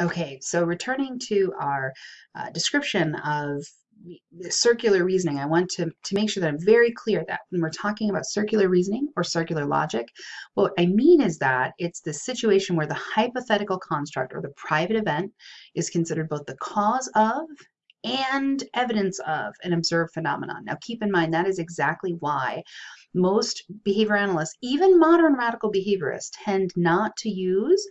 Okay, so returning to our uh, description of circular reasoning, I want to, to make sure that I'm very clear that when we're talking about circular reasoning or circular logic, what I mean is that it's the situation where the hypothetical construct or the private event is considered both the cause of and evidence of an observed phenomenon. Now, keep in mind that is exactly why most behavior analysts, even modern radical behaviorists, tend not to use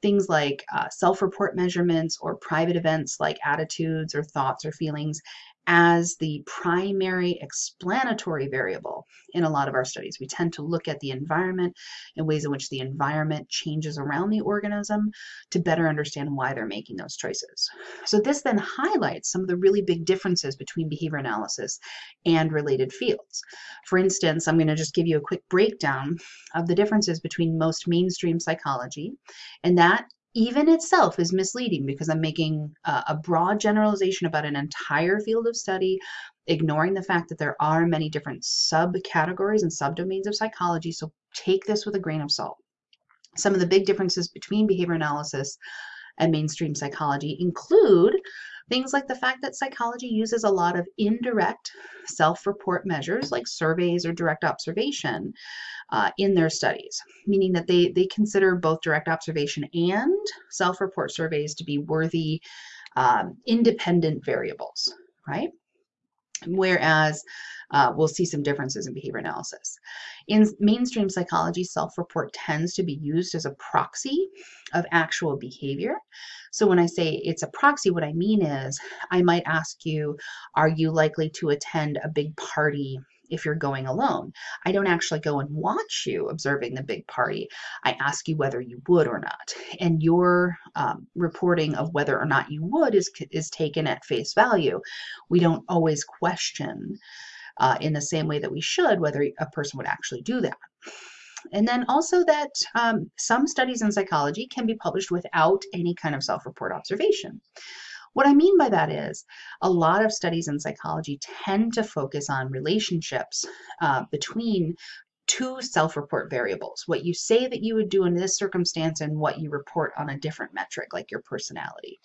things like uh, self report measurements or private events like attitudes or thoughts or feelings as the primary explanatory variable in a lot of our studies. We tend to look at the environment and ways in which the environment changes around the organism to better understand why they're making those choices. So this then highlights some of the really big differences between behavior analysis and related fields. For instance, I'm going to just give you a quick breakdown of the differences between most mainstream psychology and that even itself is misleading because I'm making a broad generalization about an entire field of study, ignoring the fact that there are many different subcategories and subdomains of psychology. So take this with a grain of salt. Some of the big differences between behavior analysis and mainstream psychology include things like the fact that psychology uses a lot of indirect self report measures like surveys or direct observation uh, in their studies, meaning that they, they consider both direct observation and self-report surveys to be worthy um, independent variables, right? Whereas uh, we'll see some differences in behavior analysis. In mainstream psychology, self-report tends to be used as a proxy of actual behavior. So when I say it's a proxy, what I mean is I might ask you, are you likely to attend a big party if you're going alone. I don't actually go and watch you observing the big party. I ask you whether you would or not. And your um, reporting of whether or not you would is, is taken at face value. We don't always question uh, in the same way that we should whether a person would actually do that. And then also that um, some studies in psychology can be published without any kind of self-report observation. What I mean by that is a lot of studies in psychology tend to focus on relationships uh, between two self-report variables, what you say that you would do in this circumstance and what you report on a different metric like your personality.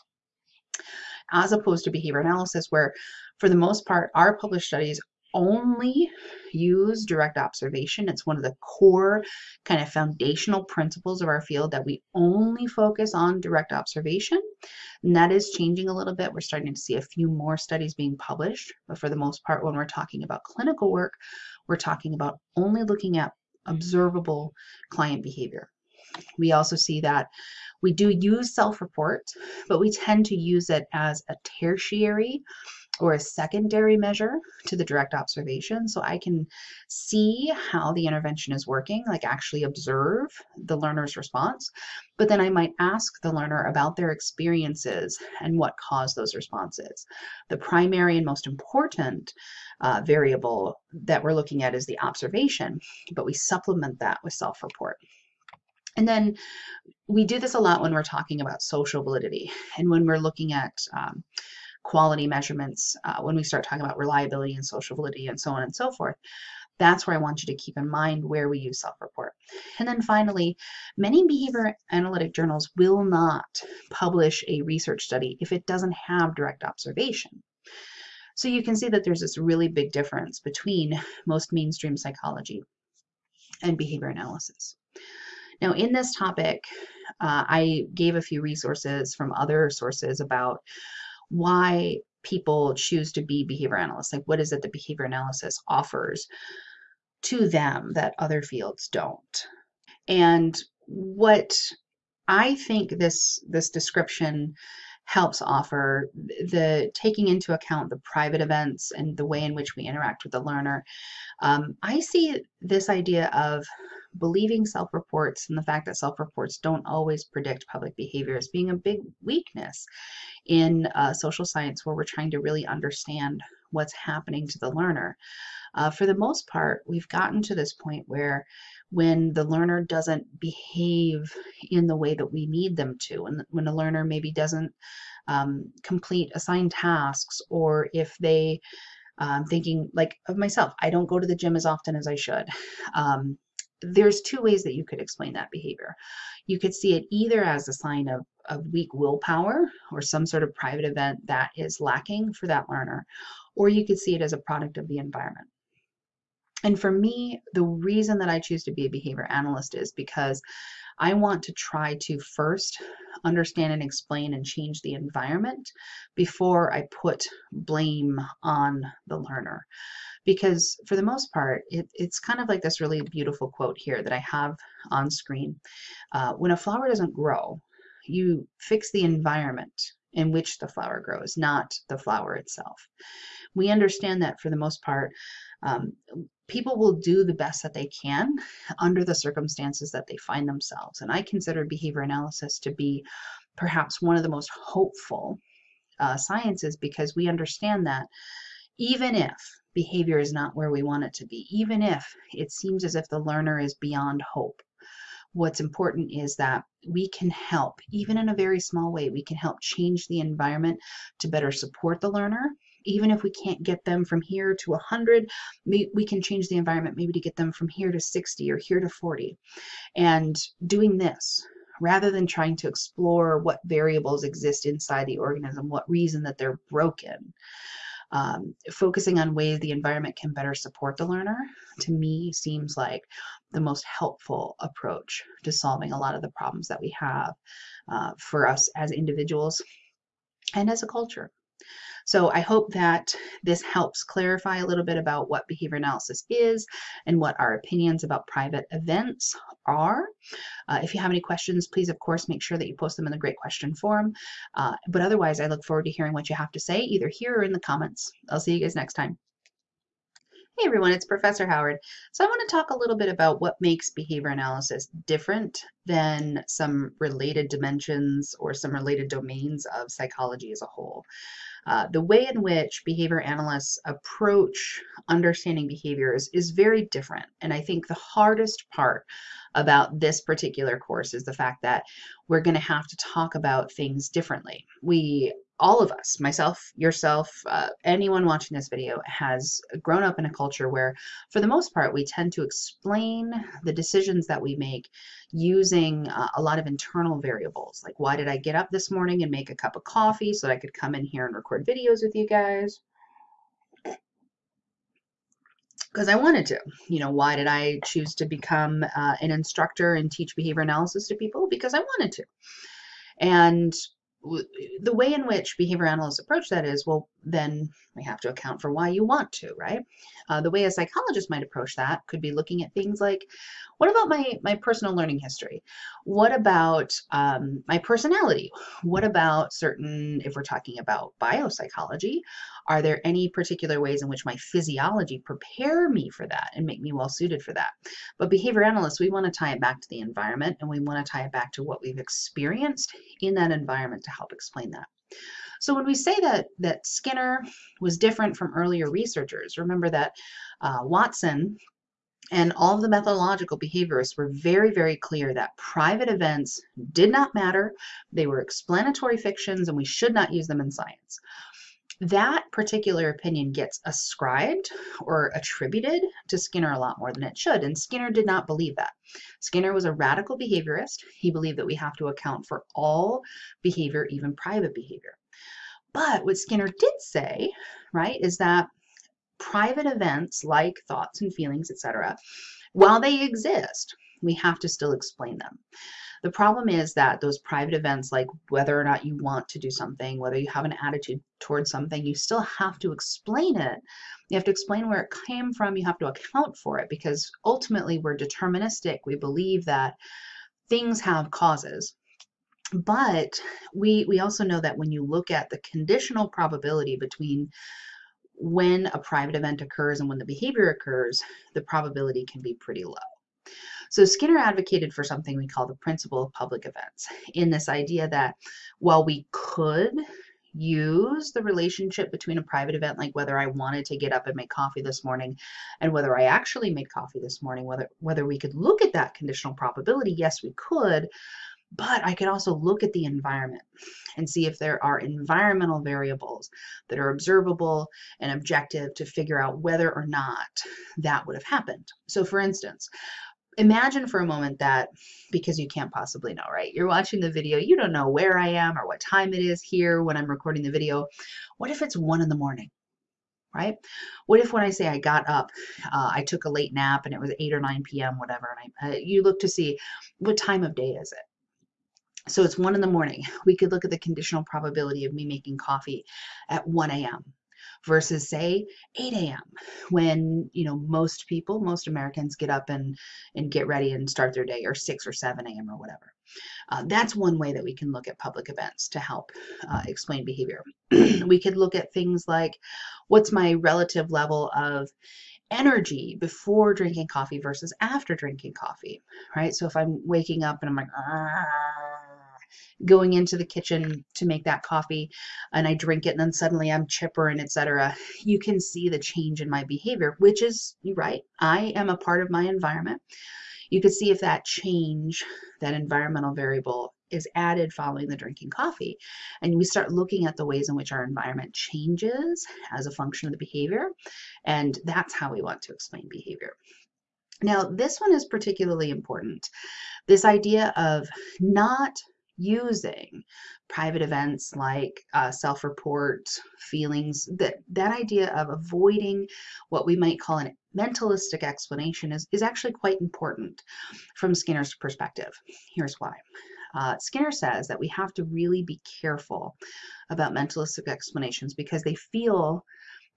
As opposed to behavior analysis where for the most part our published studies only use direct observation. It's one of the core kind of foundational principles of our field that we only focus on direct observation. And that is changing a little bit. We're starting to see a few more studies being published, but for the most part, when we're talking about clinical work, we're talking about only looking at observable client behavior. We also see that we do use self-report, but we tend to use it as a tertiary or a secondary measure to the direct observation. So I can see how the intervention is working, like actually observe the learner's response. But then I might ask the learner about their experiences and what caused those responses. The primary and most important uh, variable that we're looking at is the observation, but we supplement that with self-report. And then we do this a lot when we're talking about social validity and when we're looking at um, quality measurements, uh, when we start talking about reliability and social validity and so on and so forth, that's where I want you to keep in mind where we use self-report. And then finally, many behavior analytic journals will not publish a research study if it doesn't have direct observation. So you can see that there's this really big difference between most mainstream psychology and behavior analysis. Now in this topic, uh, I gave a few resources from other sources about why people choose to be behavior analysts. Like what is it that behavior analysis offers to them that other fields don't? And what I think this this description helps offer the taking into account the private events and the way in which we interact with the learner. Um, I see this idea of believing self-reports and the fact that self-reports don't always predict public behavior as being a big weakness in uh, social science where we're trying to really understand what's happening to the learner. Uh, for the most part, we've gotten to this point where when the learner doesn't behave in the way that we need them to, and when a learner maybe doesn't um, complete assigned tasks, or if they um, thinking like of myself, I don't go to the gym as often as I should. Um, there's two ways that you could explain that behavior. You could see it either as a sign of, of weak willpower or some sort of private event that is lacking for that learner, or you could see it as a product of the environment. And for me, the reason that I choose to be a behavior analyst is because I want to try to first understand and explain and change the environment before I put blame on the learner. Because for the most part, it, it's kind of like this really beautiful quote here that I have on screen. Uh, when a flower doesn't grow, you fix the environment in which the flower grows, not the flower itself. We understand that for the most part, um, people will do the best that they can under the circumstances that they find themselves. And I consider behavior analysis to be perhaps one of the most hopeful uh, sciences because we understand that even if behavior is not where we want it to be, even if it seems as if the learner is beyond hope, what's important is that we can help, even in a very small way, we can help change the environment to better support the learner even if we can't get them from here to 100, we can change the environment maybe to get them from here to 60 or here to 40. And doing this, rather than trying to explore what variables exist inside the organism, what reason that they're broken, um, focusing on ways the environment can better support the learner, to me seems like the most helpful approach to solving a lot of the problems that we have uh, for us as individuals and as a culture. So I hope that this helps clarify a little bit about what behavior analysis is and what our opinions about private events are. Uh, if you have any questions, please, of course, make sure that you post them in the Great Question Forum. Uh, but otherwise, I look forward to hearing what you have to say, either here or in the comments. I'll see you guys next time. Hey everyone, it's Professor Howard. So I want to talk a little bit about what makes behavior analysis different than some related dimensions or some related domains of psychology as a whole. Uh, the way in which behavior analysts approach understanding behaviors is very different. And I think the hardest part about this particular course is the fact that we're going to have to talk about things differently. We all of us, myself, yourself, uh, anyone watching this video has grown up in a culture where, for the most part, we tend to explain the decisions that we make using uh, a lot of internal variables. Like, why did I get up this morning and make a cup of coffee so that I could come in here and record videos with you guys? Because I wanted to. You know, why did I choose to become uh, an instructor and teach behavior analysis to people? Because I wanted to. And the way in which behavior analysts approach that is, well, then we have to account for why you want to, right? Uh, the way a psychologist might approach that could be looking at things like, what about my, my personal learning history? What about um, my personality? What about certain, if we're talking about biopsychology, are there any particular ways in which my physiology prepare me for that and make me well suited for that? But behavior analysts, we want to tie it back to the environment and we want to tie it back to what we've experienced in that environment to help explain that. So when we say that, that Skinner was different from earlier researchers, remember that uh, Watson and all of the methodological behaviorists were very, very clear that private events did not matter. They were explanatory fictions and we should not use them in science. That particular opinion gets ascribed or attributed to Skinner a lot more than it should, and Skinner did not believe that. Skinner was a radical behaviorist. He believed that we have to account for all behavior, even private behavior. But what Skinner did say, right, is that private events like thoughts and feelings, etc., while they exist, we have to still explain them. The problem is that those private events, like whether or not you want to do something, whether you have an attitude towards something, you still have to explain it. You have to explain where it came from. You have to account for it because ultimately we're deterministic. We believe that things have causes. But we, we also know that when you look at the conditional probability between when a private event occurs and when the behavior occurs, the probability can be pretty low. So Skinner advocated for something we call the principle of public events in this idea that while we could use the relationship between a private event like whether I wanted to get up and make coffee this morning and whether I actually made coffee this morning whether whether we could look at that conditional probability yes we could but I could also look at the environment and see if there are environmental variables that are observable and objective to figure out whether or not that would have happened. So for instance, imagine for a moment that because you can't possibly know, right? You're watching the video, you don't know where I am or what time it is here when I'm recording the video. What if it's one in the morning? Right? What if when I say I got up, uh, I took a late nap and it was 8 or 9 p.m., whatever, and I, uh, you look to see what time of day is it? So it's 1 in the morning. We could look at the conditional probability of me making coffee at 1 a.m versus say 8 a.m. when you know most people, most Americans get up and and get ready and start their day, or 6 or 7 a.m. or whatever. Uh, that's one way that we can look at public events to help uh, explain behavior. we could look at things like what's my relative level of energy before drinking coffee versus after drinking coffee, right? So if I'm waking up and I'm like, going into the kitchen to make that coffee and I drink it and then suddenly I'm chipper and etc. You can see the change in my behavior, which is right. I am a part of my environment. You could see if that change, that environmental variable is added following the drinking coffee. And we start looking at the ways in which our environment changes as a function of the behavior. And that's how we want to explain behavior. Now, this one is particularly important. This idea of not using private events like uh, self-report feelings that that idea of avoiding what we might call a mentalistic explanation is, is actually quite important from skinner's perspective here's why uh, skinner says that we have to really be careful about mentalistic explanations because they feel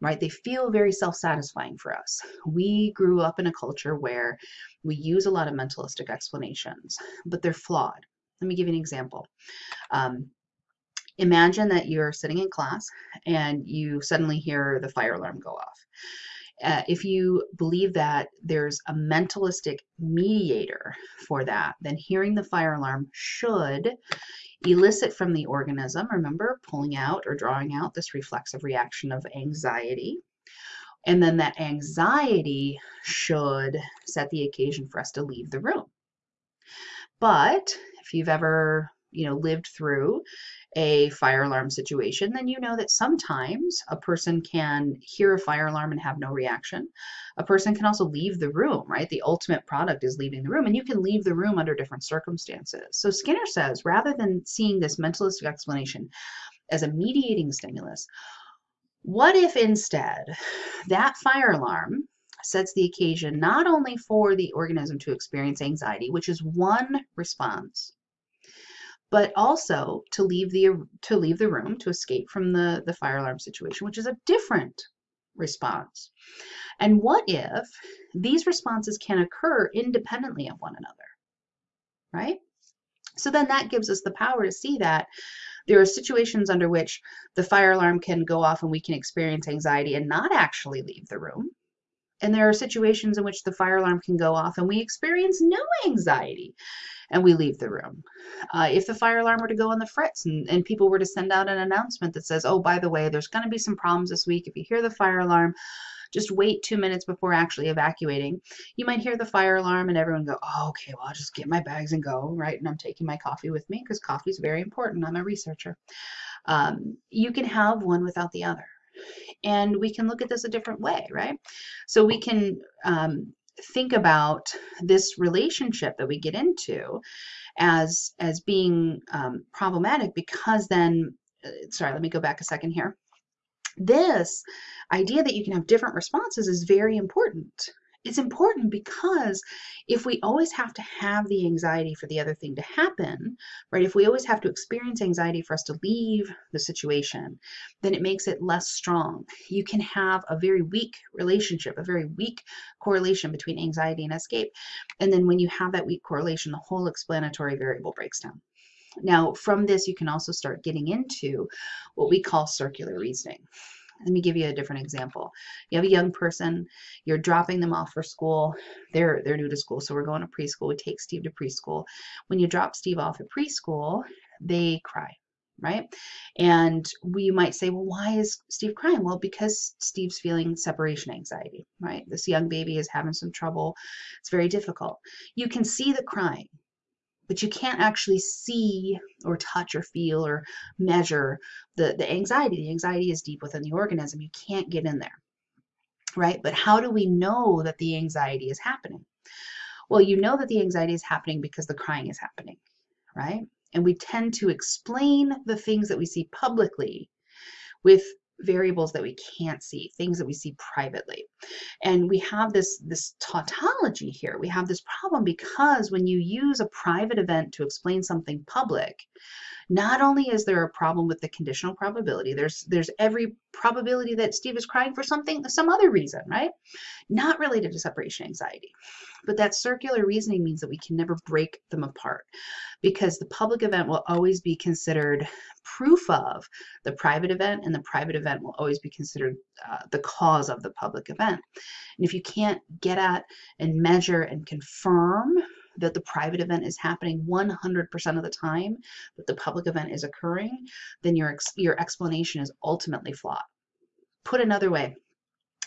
right? They feel very self satisfying for us. We grew up in a culture where we use a lot of mentalistic explanations, but they're flawed. Let me give you an example. Um, imagine that you're sitting in class and you suddenly hear the fire alarm go off. Uh, if you believe that there's a mentalistic mediator for that, then hearing the fire alarm should elicit from the organism, remember, pulling out or drawing out this reflexive reaction of anxiety. And then that anxiety should set the occasion for us to leave the room. But if you've ever, you know, lived through a fire alarm situation, then you know that sometimes a person can hear a fire alarm and have no reaction. A person can also leave the room, right? The ultimate product is leaving the room, and you can leave the room under different circumstances. So Skinner says rather than seeing this mentalistic explanation as a mediating stimulus, what if instead that fire alarm sets the occasion not only for the organism to experience anxiety, which is one response, but also to leave the to leave the room to escape from the the fire alarm situation which is a different response. And what if these responses can occur independently of one another right? So then that gives us the power to see that there are situations under which the fire alarm can go off and we can experience anxiety and not actually leave the room and there are situations in which the fire alarm can go off and we experience no anxiety and we leave the room. Uh, if the fire alarm were to go on the fritz and, and people were to send out an announcement that says, oh, by the way, there's going to be some problems this week. If you hear the fire alarm, just wait two minutes before actually evacuating. You might hear the fire alarm and everyone go, oh, okay, well, I'll just get my bags and go, right? And I'm taking my coffee with me because coffee is very important. I'm a researcher. Um, you can have one without the other. And we can look at this a different way, right? So we can um, think about this relationship that we get into as as being um, problematic because then uh, sorry let me go back a second here this idea that you can have different responses is very important it's important because if we always have to have the anxiety for the other thing to happen, right? If we always have to experience anxiety for us to leave the situation, then it makes it less strong. You can have a very weak relationship, a very weak correlation between anxiety and escape. And then when you have that weak correlation, the whole explanatory variable breaks down. Now, from this, you can also start getting into what we call circular reasoning. Let me give you a different example. You have a young person, you're dropping them off for school. They're they're new to school, so we're going to preschool. We take Steve to preschool. When you drop Steve off at preschool, they cry, right? And we might say, well, why is Steve crying? Well, because Steve's feeling separation anxiety, right? This young baby is having some trouble. It's very difficult. You can see the crying but you can't actually see or touch or feel or measure the, the anxiety. The anxiety is deep within the organism. You can't get in there, right? But how do we know that the anxiety is happening? Well, you know that the anxiety is happening because the crying is happening, right? And we tend to explain the things that we see publicly with variables that we can't see, things that we see privately. And we have this, this tautology here. We have this problem because when you use a private event to explain something public, not only is there a problem with the conditional probability, there's there's every probability that Steve is crying for something, some other reason, right? Not related to separation anxiety. But that circular reasoning means that we can never break them apart because the public event will always be considered proof of the private event and the private event will always be considered uh, the cause of the public event. And if you can't get at and measure and confirm that the private event is happening 100% of the time, that the public event is occurring, then your, your explanation is ultimately flawed. Put another way,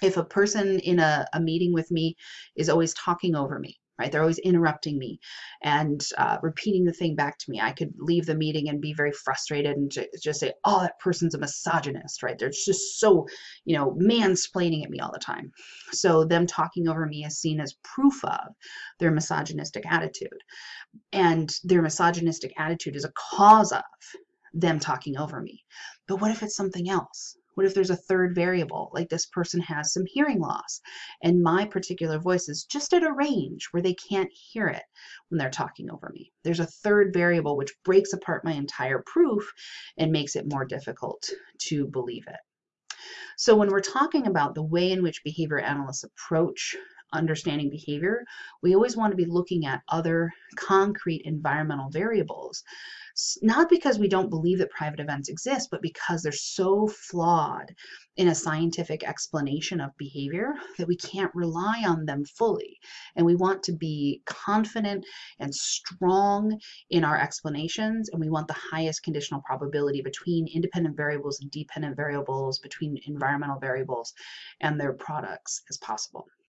if a person in a, a meeting with me is always talking over me, right? They're always interrupting me and uh, repeating the thing back to me. I could leave the meeting and be very frustrated and just say, oh, that person's a misogynist, right? They're just so, you know, mansplaining at me all the time. So them talking over me is seen as proof of their misogynistic attitude. And their misogynistic attitude is a cause of them talking over me. But what if it's something else? What if there's a third variable, like this person has some hearing loss and my particular voice is just at a range where they can't hear it when they're talking over me? There's a third variable which breaks apart my entire proof and makes it more difficult to believe it. So when we're talking about the way in which behavior analysts approach understanding behavior, we always want to be looking at other concrete environmental variables not because we don't believe that private events exist, but because they're so flawed in a scientific explanation of behavior that we can't rely on them fully. And we want to be confident and strong in our explanations, and we want the highest conditional probability between independent variables and dependent variables, between environmental variables and their products as possible.